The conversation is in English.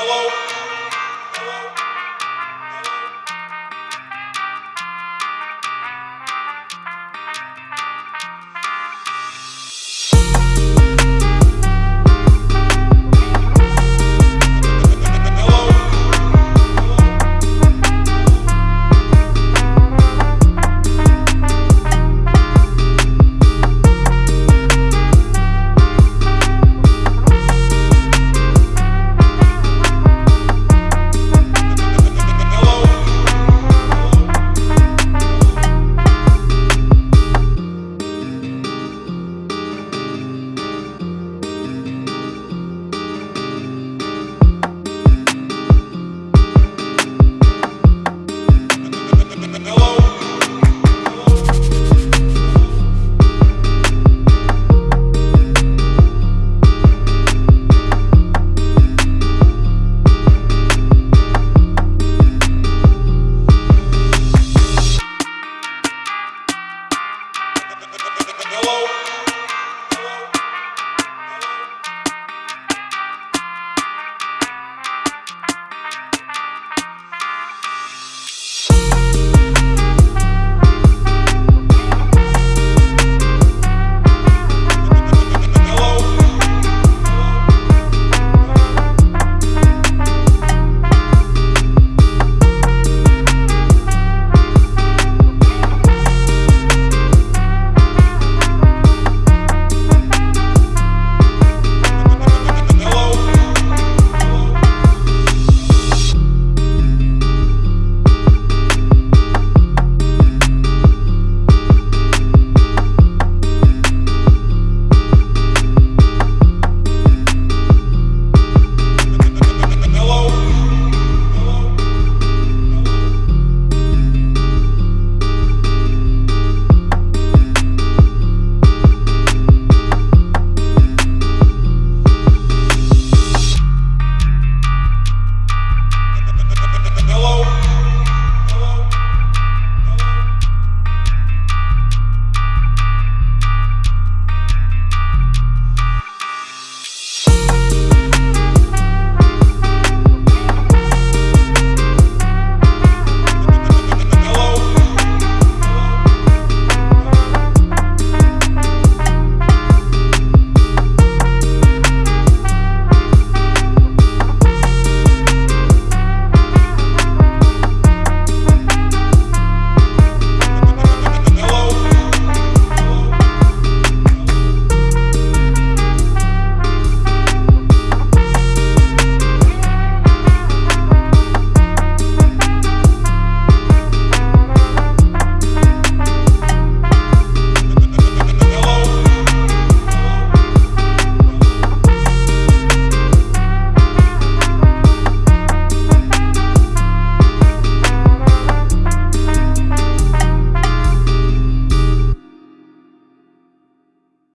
Hello.